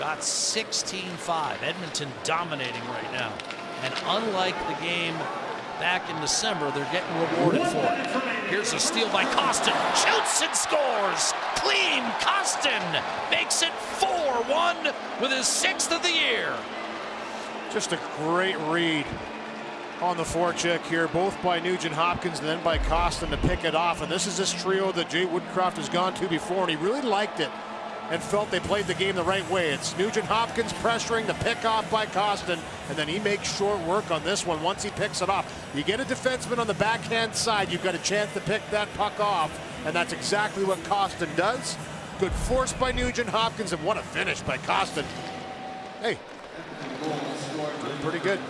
Shot 16-5. Edmonton dominating right now. And unlike the game back in December, they're getting rewarded for it. Here's a steal by Kostin. Shoots and scores. Clean. Kostin makes it 4-1 with his sixth of the year. Just a great read on the forecheck here, both by Nugent Hopkins and then by Kostin to pick it off. And this is this trio that Jay Woodcroft has gone to before, and he really liked it and felt they played the game the right way. It's Nugent Hopkins pressuring the pick off by Kostin, and then he makes short work on this one once he picks it off. You get a defenseman on the backhand side, you've got a chance to pick that puck off, and that's exactly what Kostin does. Good force by Nugent Hopkins, and what a finish by Kostin. Hey, pretty good.